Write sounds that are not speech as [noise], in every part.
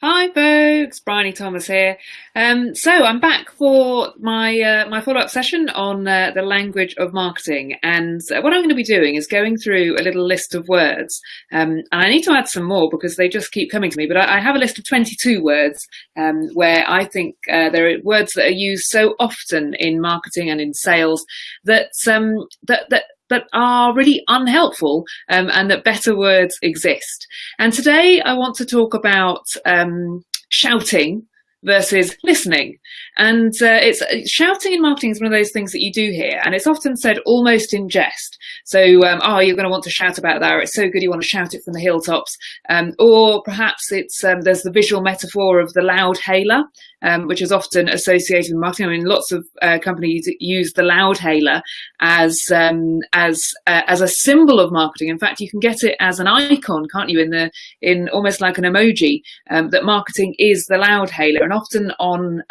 Hi folks, Bryony Thomas here. Um, so I'm back for my uh, my follow-up session on uh, the language of marketing. And uh, what I'm going to be doing is going through a little list of words. Um, and I need to add some more because they just keep coming to me. But I, I have a list of 22 words um, where I think uh, there are words that are used so often in marketing and in sales that um, that, that that are really unhelpful um, and that better words exist. And today I want to talk about um, shouting versus listening. And uh, it's shouting in marketing is one of those things that you do hear, and it's often said almost in jest. So, um, oh, you're going to want to shout about that. Or it's so good you want to shout it from the hilltops. Um, or perhaps it's um, there's the visual metaphor of the loud hailer, um, which is often associated with marketing. I mean, lots of uh, companies use the loud hailer as um, as uh, as a symbol of marketing. In fact, you can get it as an icon, can't you? In the in almost like an emoji um, that marketing is the loud hailer, and often on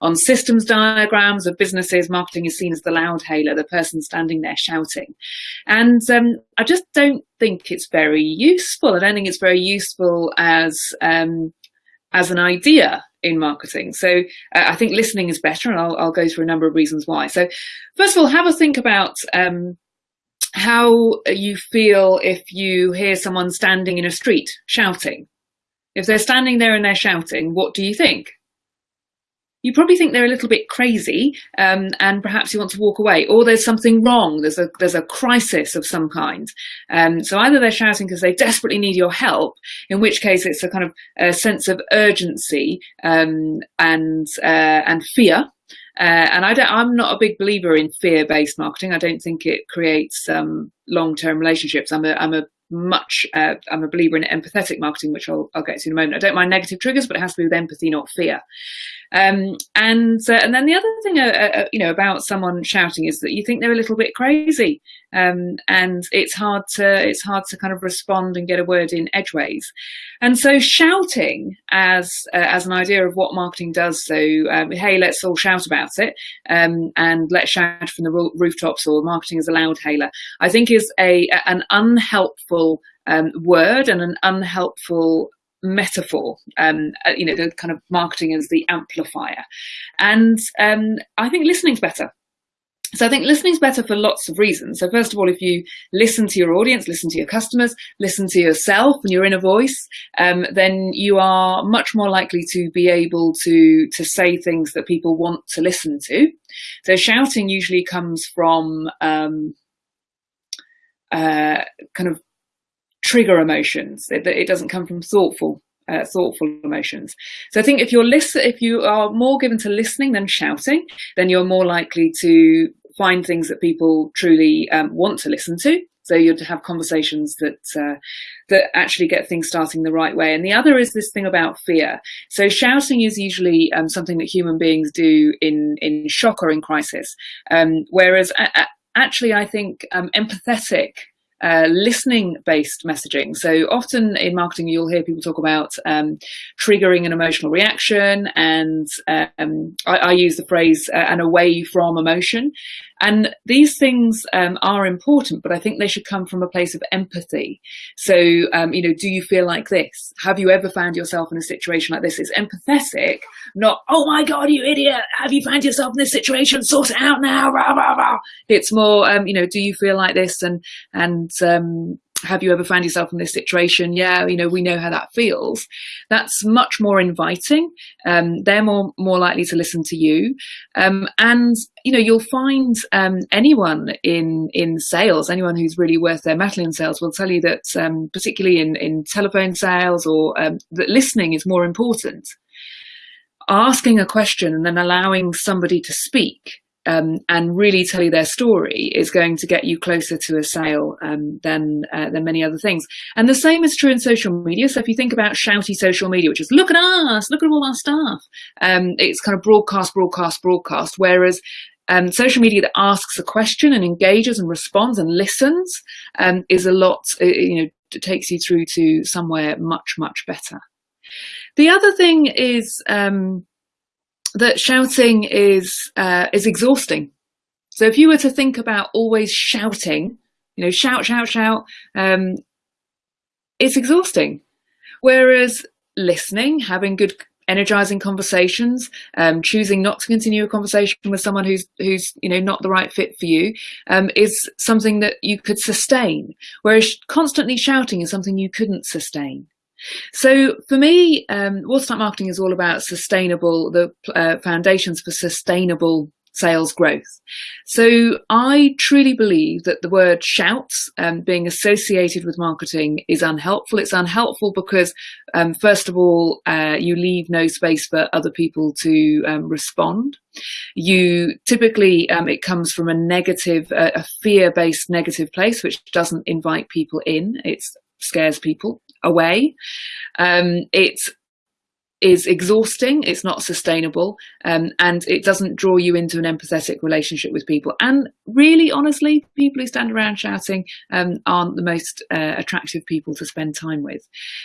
on systems diagrams of businesses, marketing is seen as the loud hailer, the person standing there shouting. And um, I just don't think it's very useful. I don't think it's very useful as um, as an idea in marketing. So uh, I think listening is better and I'll, I'll, go through a number of reasons why. So first of all, have a think about um, how you feel if you hear someone standing in a street shouting. If they're standing there and they're shouting, what do you think? You probably think they're a little bit crazy um, and perhaps you want to walk away or there's something wrong there's a there's a crisis of some kind um, so either they're shouting because they desperately need your help in which case it's a kind of a sense of urgency um, and uh, and fear uh, and I don't, I'm not a big believer in fear-based marketing. I don't think it creates um, long-term relationships. I'm a, I'm a much, uh, I'm a believer in empathetic marketing, which I'll, I'll, get to in a moment. I don't mind negative triggers, but it has to be with empathy, not fear. Um, and uh, and then the other thing, uh, uh, uh, you know, about someone shouting is that you think they're a little bit crazy, um, and it's hard to it's hard to kind of respond and get a word in edgeways. And so shouting as uh, as an idea of what marketing does. So um, hey, let's all shout about it, um, and let's shout from the rooftops or marketing as a loud hailer. I think is a an unhelpful um, word and an unhelpful metaphor, um, uh, you know, the kind of marketing as the amplifier. And um, I think listening's better. So I think listening's better for lots of reasons. So first of all, if you listen to your audience, listen to your customers, listen to yourself and your inner voice, um, then you are much more likely to be able to, to say things that people want to listen to. So shouting usually comes from um, uh, kind of trigger emotions. It, it doesn't come from thoughtful uh, thoughtful emotions. So I think if you're listen, if you are more given to listening than shouting, then you're more likely to find things that people truly um, want to listen to. So you'd have conversations that uh, that actually get things starting the right way. And the other is this thing about fear. So shouting is usually um, something that human beings do in in shock or in crisis, um, whereas actually I think um, empathetic uh, listening based messaging. So often in marketing, you'll hear people talk about um, triggering an emotional reaction. And um, I, I, use the phrase uh, and away from emotion. And these things um, are important, but I think they should come from a place of empathy. So, um, you know, do you feel like this? Have you ever found yourself in a situation like this? It's empathetic, not, oh my God, you idiot. Have you found yourself in this situation? Sort it out now. Rah, rah, rah. It's more, um, you know, do you feel like this? And, and, um, have you ever found yourself in this situation? Yeah, you know, we know how that feels. That's much more inviting. Um, they're more more likely to listen to you, um, and you know, you'll find um, anyone in in sales, anyone who's really worth their mettle in sales, will tell you that, um, particularly in in telephone sales, or um, that listening is more important. Asking a question and then allowing somebody to speak um, and really tell you their story is going to get you closer to a sale um, than uh, than many other things. And the same is true in social media. So if you think about shouty social media, which is look at us, look at all our stuff, um, it's kind of broadcast, broadcast, broadcast. Whereas um, social media that asks a question and engages and responds and listens um, is a lot, uh, you know, takes you through to somewhere much, much better. The other thing is um, that shouting is uh, is exhausting. So if you were to think about always shouting, you know, shout, shout, shout, um, it's exhausting. Whereas listening, having good energizing conversations, um, choosing not to continue a conversation with someone who's who's you know not the right fit for you, um, is something that you could sustain. Whereas constantly shouting is something you couldn't sustain. So for me, um, Watertight Marketing is all about sustainable, the uh, foundations for sustainable sales growth. So I truly believe that the word shouts um, being associated with marketing is unhelpful. It's unhelpful because um, first of all, uh, you leave no space for other people to um, respond. You typically, um, it comes from a negative, uh, a fear-based negative place, which doesn't invite people in. It scares people away. Um, it's is exhausting, it's not sustainable, um, and it doesn't draw you into an empathetic relationship with people. And really, honestly, people who stand around shouting um, aren't the most uh, attractive people to spend time with.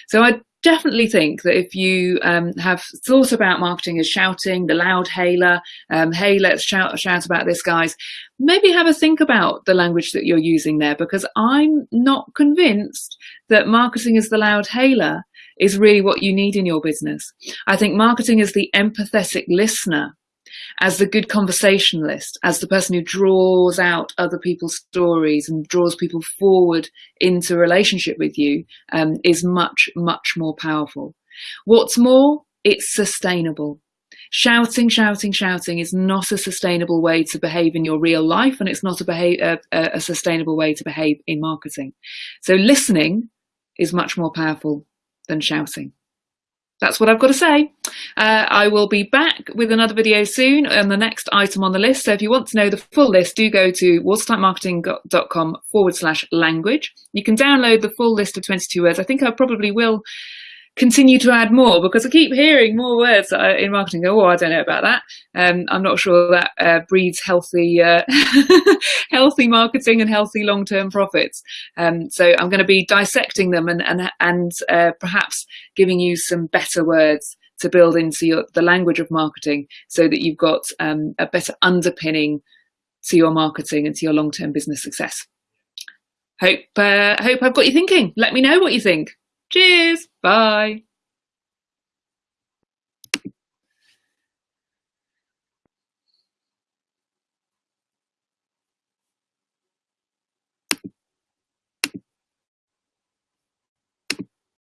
So I definitely think that if you um, have thought about marketing as shouting, the loud hailer, um, hey, let's shout, shout about this, guys, maybe have a think about the language that you're using there, because I'm not convinced that marketing as the loud hailer is really what you need in your business. I think marketing is the empathetic listener, as the good conversationalist, as the person who draws out other people's stories and draws people forward into relationship with you um, is much, much more powerful. What's more, it's sustainable. Shouting, shouting, shouting is not a sustainable way to behave in your real life, and it's not a, behave, a, a sustainable way to behave in marketing. So listening is much more powerful than shouting. That's what I've got to say. Uh, I will be back with another video soon on the next item on the list. So if you want to know the full list, do go to watertightmarketing.com forward slash language. You can download the full list of 22 words. I think I probably will continue to add more because I keep hearing more words in marketing. Go, oh, I don't know about that. Um, I'm not sure that uh, breeds healthy, uh, [laughs] healthy marketing and healthy long-term profits. Um, so I'm going to be dissecting them and and and uh, perhaps giving you some better words to build into your, the language of marketing, so that you've got um, a better underpinning to your marketing and to your long-term business success. Hope uh, hope I've got you thinking. Let me know what you think. Cheers. Bye.